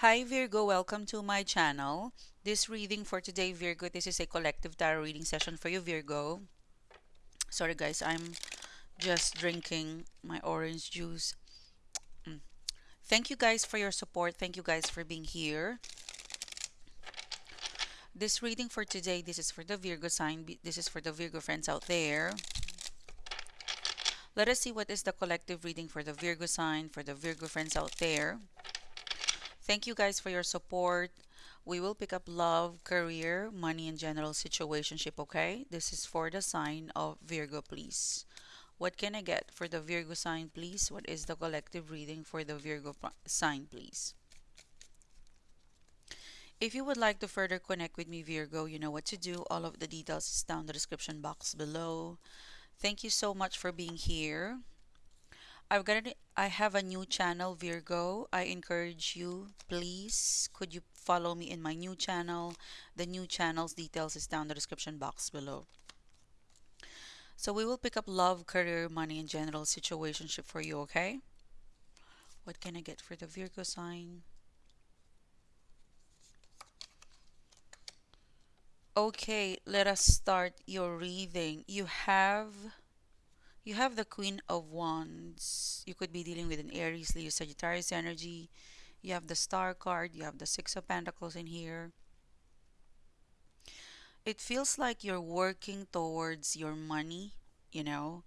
Hi Virgo, welcome to my channel. This reading for today, Virgo, this is a collective tarot reading session for you, Virgo. Sorry guys, I'm just drinking my orange juice. Mm. Thank you guys for your support. Thank you guys for being here. This reading for today, this is for the Virgo sign. This is for the Virgo friends out there. Let us see what is the collective reading for the Virgo sign, for the Virgo friends out there. Thank you guys for your support. We will pick up love, career, money, and general situationship, okay? This is for the sign of Virgo, please. What can I get for the Virgo sign, please? What is the collective reading for the Virgo sign, please? If you would like to further connect with me, Virgo, you know what to do. All of the details is down the description box below. Thank you so much for being here. I've got an, I have a new channel Virgo. I encourage you please could you follow me in my new channel. The new channel's details is down the description box below. So we will pick up love, career, money, and general situationship for you, okay? What can I get for the Virgo sign? Okay, let us start your reading. You have you have the Queen of Wands. You could be dealing with an Aries, Leo, Sagittarius energy. You have the Star card. You have the Six of Pentacles in here. It feels like you're working towards your money, you know,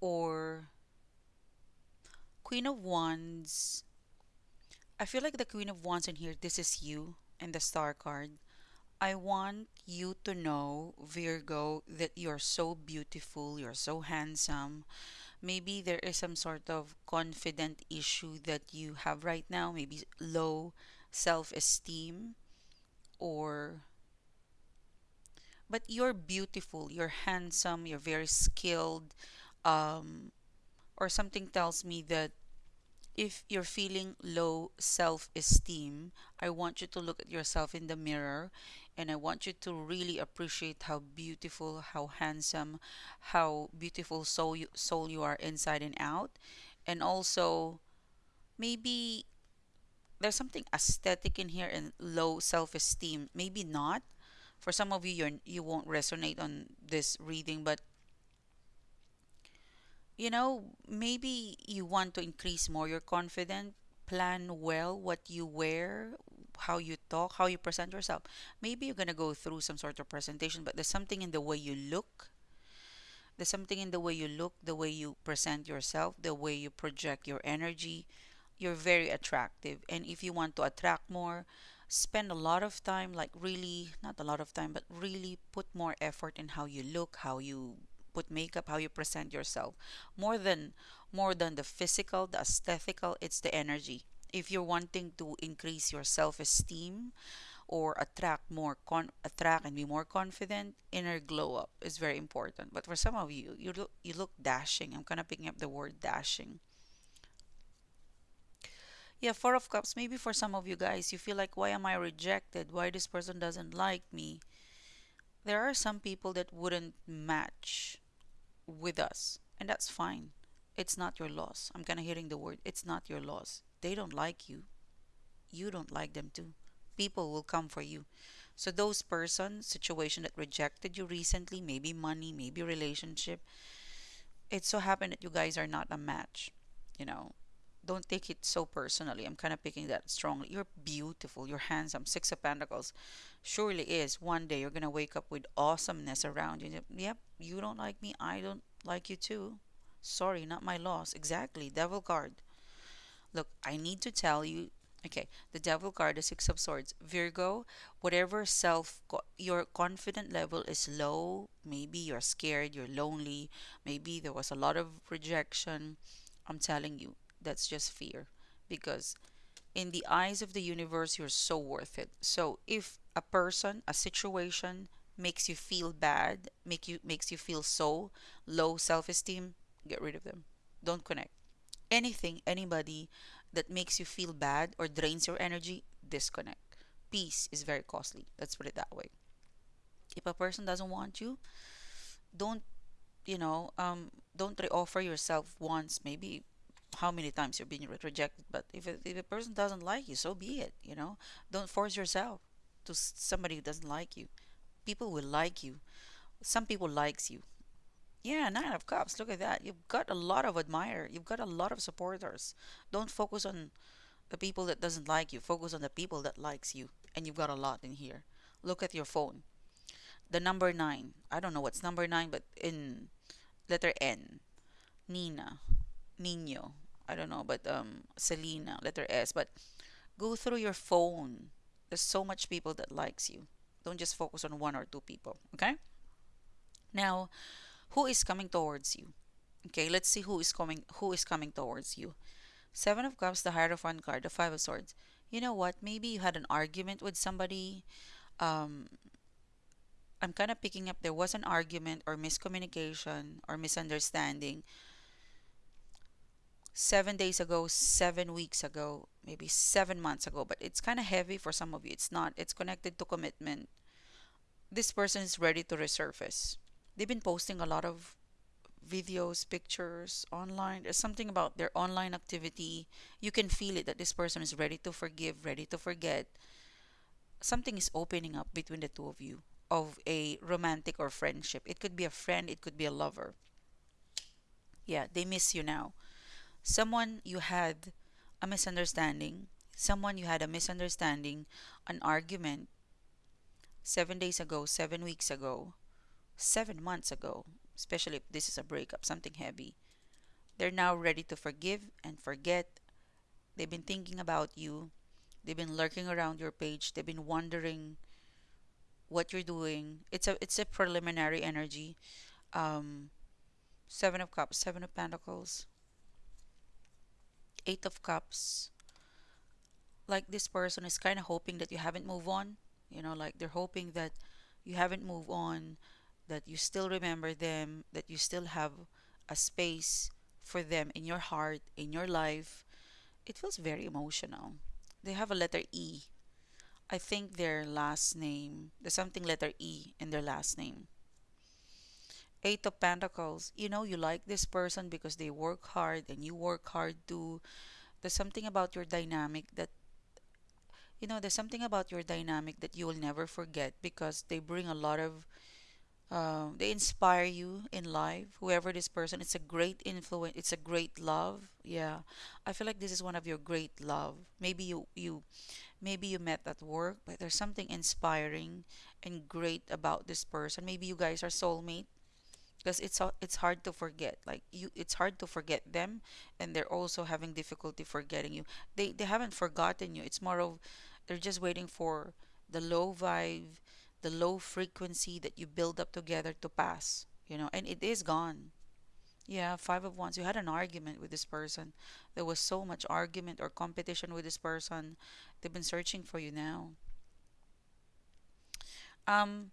or Queen of Wands. I feel like the Queen of Wands in here, this is you and the Star card. I want you to know, Virgo, that you're so beautiful, you're so handsome. Maybe there is some sort of confident issue that you have right now, maybe low self esteem, or but you're beautiful, you're handsome, you're very skilled, um, or something tells me that if you're feeling low self esteem, I want you to look at yourself in the mirror and I want you to really appreciate how beautiful, how handsome, how beautiful soul you, soul you are inside and out. And also, maybe there's something aesthetic in here and low self esteem. Maybe not. For some of you, you're, you won't resonate on this reading, but you know, maybe you want to increase more your confidence, plan well what you wear, how you talk, how you present yourself. Maybe you're going to go through some sort of presentation, but there's something in the way you look. There's something in the way you look, the way you present yourself, the way you project your energy. You're very attractive. And if you want to attract more, spend a lot of time, like really, not a lot of time, but really put more effort in how you look, how you put makeup, how you present yourself. More than more than the physical, the aesthetical, it's the energy. If you're wanting to increase your self-esteem or attract more con attract and be more confident, inner glow up is very important. But for some of you, you look you look dashing. I'm kind of picking up the word dashing. Yeah, Four of Cups. Maybe for some of you guys, you feel like, why am I rejected? Why this person doesn't like me? There are some people that wouldn't match with us, and that's fine. It's not your loss. I'm kind of hearing the word, it's not your loss. They don't like you. You don't like them too. People will come for you. So those person, situation that rejected you recently, maybe money, maybe relationship, it so happened that you guys are not a match. You know, don't take it so personally. I'm kind of picking that strongly. You're beautiful. You're handsome. Six of Pentacles surely is. One day you're going to wake up with awesomeness around you. Yep, you don't like me. I don't like you too. Sorry, not my loss. Exactly. Devil card. Look, I need to tell you. Okay, the devil card, the six of swords. Virgo, whatever self, your confident level is low. Maybe you're scared, you're lonely. Maybe there was a lot of rejection. I'm telling you, that's just fear because in the eyes of the universe you're so worth it so if a person a situation makes you feel bad make you makes you feel so low self-esteem get rid of them don't connect anything anybody that makes you feel bad or drains your energy disconnect peace is very costly let's put it that way if a person doesn't want you don't you know um don't reoffer yourself once maybe how many times you're being re- rejected. But if if a person doesn't like you, so be it. You know, don't force yourself to somebody who doesn't like you. People will like you. Some people likes you. Yeah, nine of cups. Look at that. You've got a lot of admirer. You've got a lot of supporters. Don't focus on the people that doesn't like you. Focus on the people that likes you. And you've got a lot in here. Look at your phone. The number nine. I don't know what's number nine, but in letter N. Nina. Nino. I don't know, but um Selena, letter S. But go through your phone. There's so much people that likes you. Don't just focus on one or two people. Okay? Now, who is coming towards you? Okay, let's see who is coming who is coming towards you. Seven of Cups, the Hierophant card, the Five of Swords. You know what? Maybe you had an argument with somebody. Um, I'm kind of picking up there was an argument or miscommunication or misunderstanding seven days ago, seven weeks ago, maybe seven months ago, but it's kind of heavy for some of you. It's not, it's connected to commitment. This person is ready to resurface. They've been posting a lot of videos, pictures online. There's something about their online activity. You can feel it that this person is ready to forgive, ready to forget. Something is opening up between the two of you of a romantic or friendship. It could be a friend, it could be a lover. Yeah, they miss you now. Someone you had a misunderstanding, someone you had a misunderstanding, an argument seven days ago, seven weeks ago, seven months ago, especially if this is a breakup, something heavy. They're now ready to forgive and forget. They've been thinking about you. They've been lurking around your page. They've been wondering what you're doing. It's a it's a preliminary energy. Um, seven of cups, seven of pentacles, eight of cups. Like this person is kind of hoping that you haven't moved on. You know, like they're hoping that you haven't moved on, that you still remember them, that you still have a space for them in your heart, in your life. It feels very emotional. They have a letter E. I think their last name, there's something letter E in their last name. Eight of Pentacles. You know, you like this person because they work hard and you work hard too. There's something about your dynamic that, you know, there's something about your dynamic that you will never forget because they bring a lot of, um, they inspire you in life. Whoever this person, it's a great influence. It's a great love. Yeah, I feel like this is one of your great love. Maybe you you maybe you met at work, but there's something inspiring and great about this person. Maybe you guys are soulmate because it's it's hard to forget like you it's hard to forget them and they're also having difficulty forgetting you they they haven't forgotten you it's more of they're just waiting for the low vibe the low frequency that you build up together to pass you know and it is gone. Yeah five of wands. You had an argument with this person. There was so much argument or competition with this person. They've been searching for you now. Um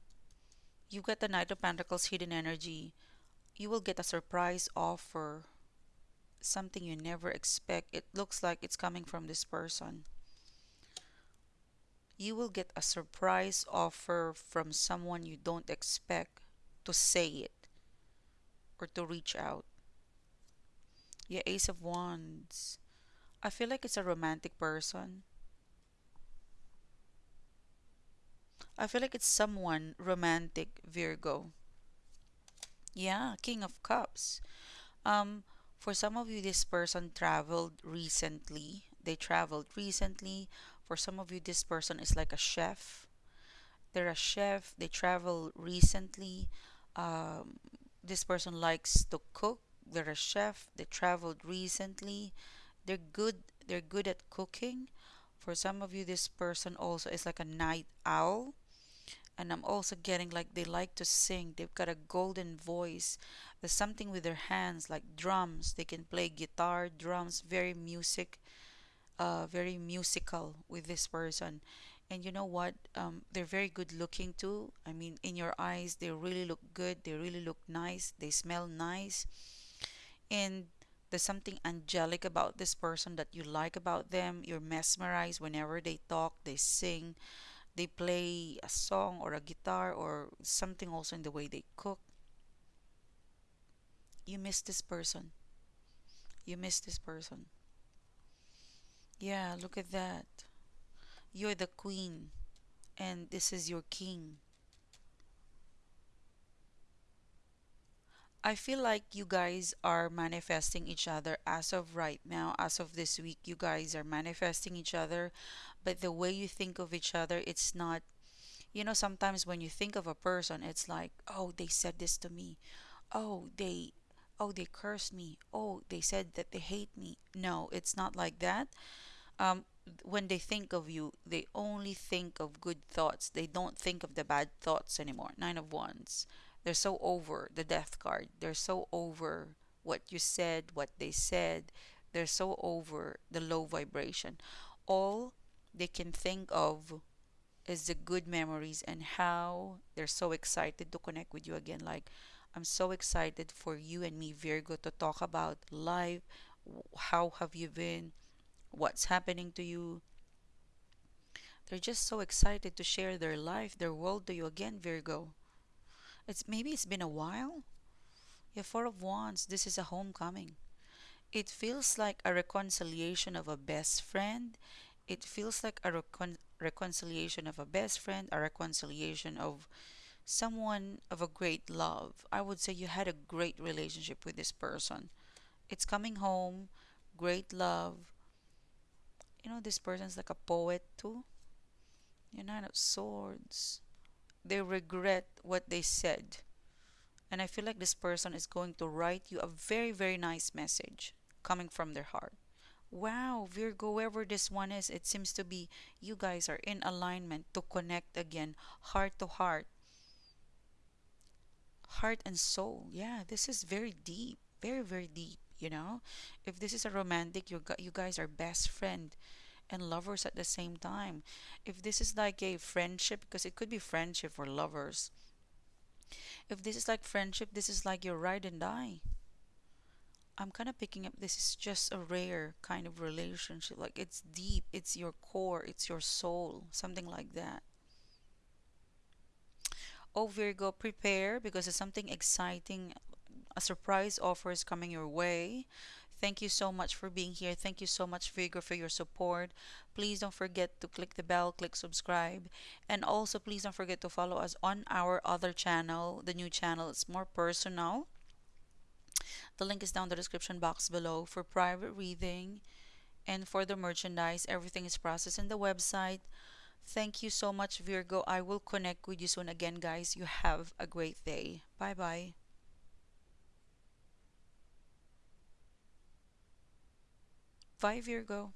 you get the knight of pentacles hidden energy. You will get a surprise offer something you never expect. It looks like it's coming from this person. You will get a surprise offer from someone you don't expect to say it or to reach out. Yeah, Ace of Wands. I feel like it's a romantic person. I feel like it's someone romantic, Virgo. Yeah, King of Cups. Um, for some of you, this person traveled recently. They traveled recently. For some of you, this person is like a chef. They're a chef. They travel recently. Um, this person likes to cook. They're a chef. They traveled recently. They're good. They're good at cooking. For some of you, this person also is like a night owl and I'm also getting like they like to sing. They've got a golden voice. There's something with their hands, like drums. They can play guitar, drums, very music, uh, very musical with this person. And you know what? Um, they're very good looking too. I mean, in your eyes, they really look good. They really look nice. They smell nice. And there's something angelic about this person that you like about them. You're mesmerized whenever they talk, they sing they play a song or a guitar or something also in the way they cook, you miss this person. You miss this person. Yeah, look at that. You're the queen, and this is your king. I feel like you guys are manifesting each other as of right now, as of this week. You guys are manifesting each other, but the way you think of each other, it's not, you know, sometimes when you think of a person, it's like, oh, they said this to me. Oh, they, oh, they cursed me. Oh, they said that they hate me. No, it's not like that um, when they think of you, they only think of good thoughts. They don't think of the bad thoughts anymore. Nine of Wands. They're so over the death card. They're so over what you said, what they said. They're so over the low vibration. All they can think of is the good memories and how they're so excited to connect with you again. Like, I'm so excited for you and me, Virgo, to talk about life. How have you been? what's happening to you. They're just so excited to share their life, their world to you again, Virgo. It's maybe it's been a while. Yeah, Four of Wands, this is a homecoming. It feels like a reconciliation of a best friend. It feels like a recon- reconciliation of a best friend, a reconciliation of someone of a great love. I would say you had a great relationship with this person. It's coming home, great love, you know, this person's like a poet too. You're Nine of Swords. They regret what they said. And I feel like this person is going to write you a very, very nice message coming from their heart. Wow, Virgo, whoever this one is, it seems to be you guys are in alignment to connect again, heart to heart, heart and soul. Yeah, this is very deep, very, very deep. You know, if this is a romantic, you got you guys are best friend and lovers at the same time. If this is like a friendship, because it could be friendship or lovers. If this is like friendship, this is like your ride and die. I'm kind of picking up this is just a rare kind of relationship. Like it's deep, it's your core, it's your soul, something like that. Oh, Virgo, prepare because it's something exciting. A surprise offer is coming your way. Thank you so much for being here. Thank you so much, Virgo, for your support. Please don't forget to click the bell, click subscribe, and also please don't forget to follow us on our other channel, the new channel. It's more personal. The link is down the description box below for private reading and for the merchandise. Everything is processed in the website. Thank you so much, Virgo. I will connect with you soon again, guys. You have a great day. Bye bye. Bye, Virgo.